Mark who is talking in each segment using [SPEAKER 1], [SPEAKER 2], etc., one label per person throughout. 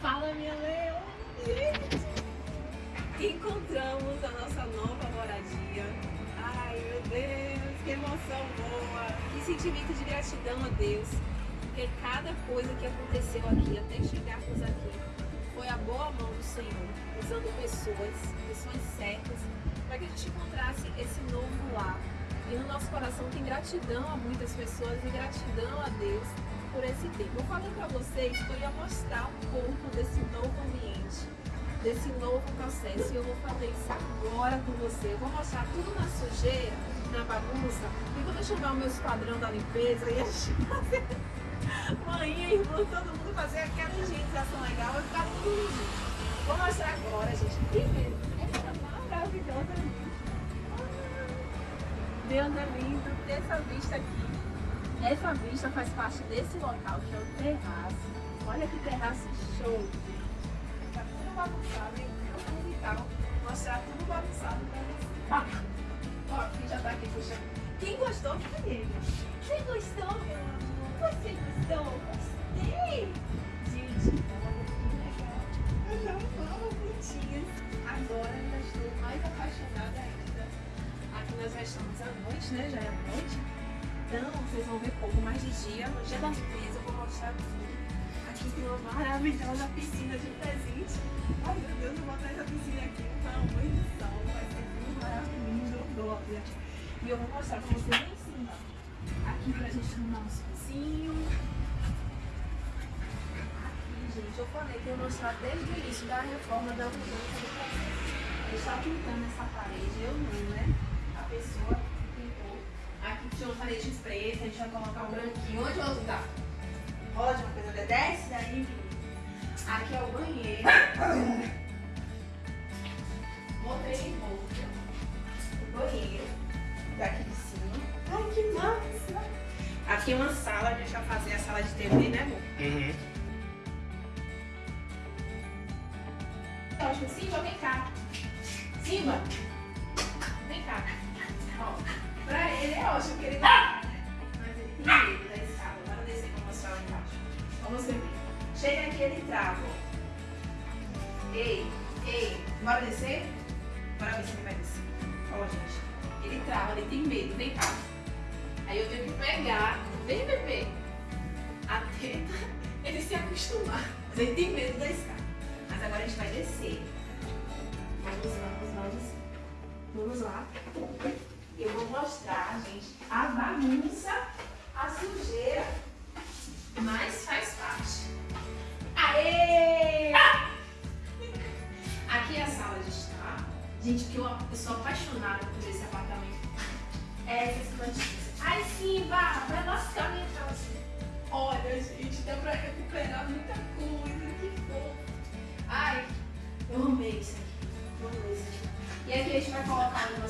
[SPEAKER 1] Fala, minha leão! Encontramos a nossa nova moradia. Ai, meu Deus, que emoção boa! Que sentimento de gratidão a Deus. Porque cada coisa que aconteceu aqui, até chegarmos aqui, foi a boa mão do Senhor, usando pessoas, pessoas certas, para que a gente encontrasse esse novo lar. E no nosso coração tem gratidão a muitas pessoas e gratidão a Deus por esse tempo. Eu falei para vocês que eu ia mostrar um pouco desse novo ambiente, desse novo processo. E eu vou fazer isso agora com você. Eu vou mostrar tudo na sujeira, na bagunça. E quando eu chamar o meu esquadrão da limpeza e a gente fazer mãe e irmã, todo mundo fazer aquela higienização legal, vai ficar tudo lindo. Vou mostrar agora, gente. Primeiro, essa maravilhosa linda. Deus é lindo, essa vista aqui. Essa vista faz parte desse local, que é o terraço. Olha que terraço show. Tá tudo bagunçado, hein? Vou então mostrar tudo bagunçado pra vocês. Ó, aqui já tá aqui puxando. Quem gostou, cadê ele? Quem gostou, meu amor? Você gostou? Então, vocês vão ver pouco mais de dia. No dia da limpeza, eu vou mostrar tudo. Aqui tem uma maravilhosa piscina de presente. Ai, meu Deus, eu vou botar essa piscina aqui banho de sol. Vai ser tudo maravilhoso. E eu vou mostrar para vocês lá em cima. Aqui pra gente tomar um espacinho. Aqui, gente, eu falei que eu ia mostrar desde o início da reforma da mudança do processo. Pintando essa parede, eu não, né? A pessoa Aqui tinha uma parede preta, a gente vai colocar um branquinho. Onde o outro tá? Rola de uma coisa, desce daí, menino. Aqui é o banheiro. Botei em volta. O banheiro. Daqui de cima. Ai, que massa! Aqui é uma sala, a gente vai fazer a sala de TV, né, amor?
[SPEAKER 2] Uhum.
[SPEAKER 1] Lógico, Simba, vem cá. Simba, ótimo, porque ele tá... Mas ele tem medo da escada. Bora descer pra mostrar lá embaixo. Vamos ver. Chega aqui, ele trava. Ei, ei, bora descer? Bora ver se ele vai descer. Ó, gente. Ele trava, ele tem medo, vem cá. Aí eu tenho que pegar, vem bebê, até ele se acostumar. Mas ele tem medo da escada. Mas agora a gente vai descer. Vamos, vamos, vamos. Vamos lá. Eu vou mostrar, gente, a bagunça, a sujeira, mas faz parte. Aê! Aqui é a sala de estar. Gente, que eu, eu sou apaixonada por esse apartamento. É essas plantinhas. Ai, Simba, vai lascar minha calça. Olha, gente, dá pra recuperar muita coisa. Que fofo. Ai, eu amei isso aqui. Eu amei isso aqui. E aqui a gente vai colocar algumas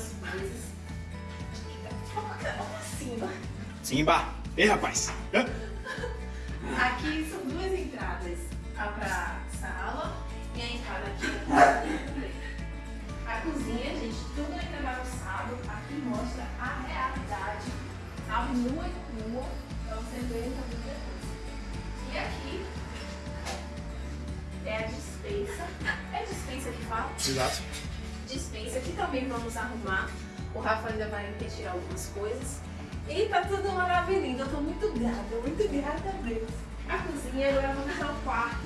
[SPEAKER 1] Simba!
[SPEAKER 2] Ei, rapaz! Hã?
[SPEAKER 1] Aqui são duas entradas. A pra sala e a entrada aqui. A cozinha, gente, tudo ainda bagunçado. Aqui mostra a realidade, sabe? Nua e crua, pra você ver também depois. E aqui é a dispensa. É dispensa que fala?
[SPEAKER 2] Exato.
[SPEAKER 1] dispensa que também vamos arrumar. O Rafa ainda vai retirar algumas coisas. E tá tudo maravilhoso. Eu tô muito grata, muito grata a Deus. A cozinha, agora vamos ao quarto.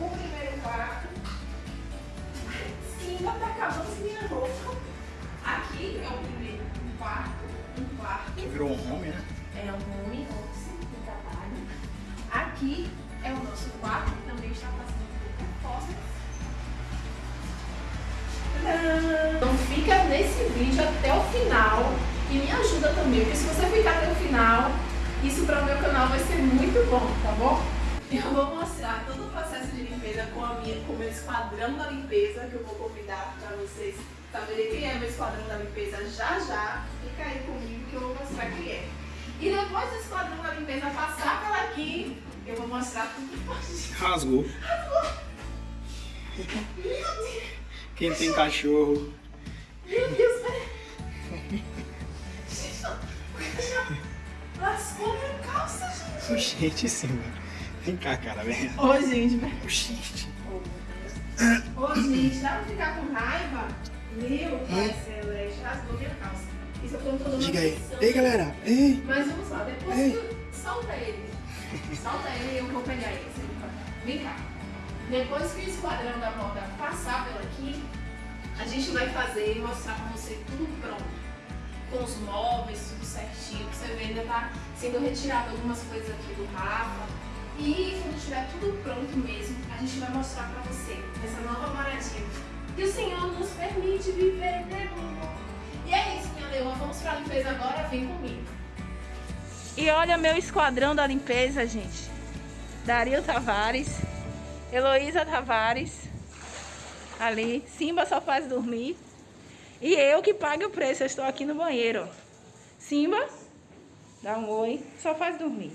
[SPEAKER 1] O primeiro quarto. Sim, tá acabando minha roupa. Aqui é o primeiro um quarto. Um quarto.
[SPEAKER 2] Virou um home, né?
[SPEAKER 1] É um home office de trabalho. Aqui é o nosso quarto, que também está passando por reformas. Então fica nesse vídeo até o final e me ajuda também, porque se você ficar até o final, isso para o meu canal vai ser muito bom, tá bom? Eu vou mostrar todo o processo de limpeza com, a minha, com o meu esquadrão da limpeza, que eu vou convidar para vocês saberem quem é meu esquadrão da limpeza já já. Fica aí comigo que eu vou mostrar quem é. E depois do esquadrão da limpeza passar pela aqui, eu vou mostrar tudo que pode.
[SPEAKER 2] Rasgou.
[SPEAKER 1] Meu Deus!
[SPEAKER 2] Quem tem cachorro.
[SPEAKER 1] Gente, gente.
[SPEAKER 2] Gente, Simba. Vem cá, cara, vem.
[SPEAKER 1] Ô, gente, velho.
[SPEAKER 2] Oxi.
[SPEAKER 1] Ô, gente, dá pra ficar com raiva? Meu pai celeste, rasgou minha calça. Isso eu tô toda
[SPEAKER 2] Diga aí. Ei, galera. Ei.
[SPEAKER 1] Mas vamos lá, depois
[SPEAKER 2] Ei.
[SPEAKER 1] que... Solta ele. Solta ele e eu vou pegar ele. Vem cá. Depois que o esquadrão da moda passar por aqui, a gente vai fazer e mostrar pra você tudo pronto. Com os móveis, tudo certinho. Você vê, ainda tá sendo retirado algumas coisas aqui do Rafa. E quando tiver tudo pronto mesmo, a gente vai mostrar pra você essa nova maravilha. Que o Senhor nos permite viver, né, amor? E é isso, minha leoa. Vamos pra limpeza agora? Vem comigo. E olha meu esquadrão da limpeza, gente. Dario Tavares, Heloísa Tavares, ali, Simba só faz dormir. E eu que pago o preço, eu estou aqui no banheiro. Simba, dá um oi, só faz dormir.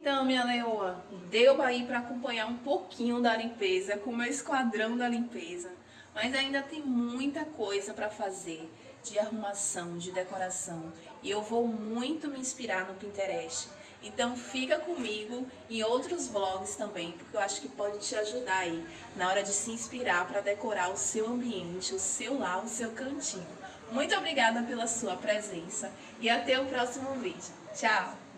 [SPEAKER 1] Então, minha leoa, deu aí para acompanhar um pouquinho da limpeza com o meu esquadrão da limpeza. Mas ainda tem muita coisa para fazer de arrumação, de decoração. E eu vou muito me inspirar no Pinterest. Então fica comigo em outros vlogs também, porque eu acho que pode te ajudar aí na hora de se inspirar para decorar o seu ambiente, o seu lar, o seu cantinho. Muito obrigada pela sua presença e até o próximo vídeo. Tchau!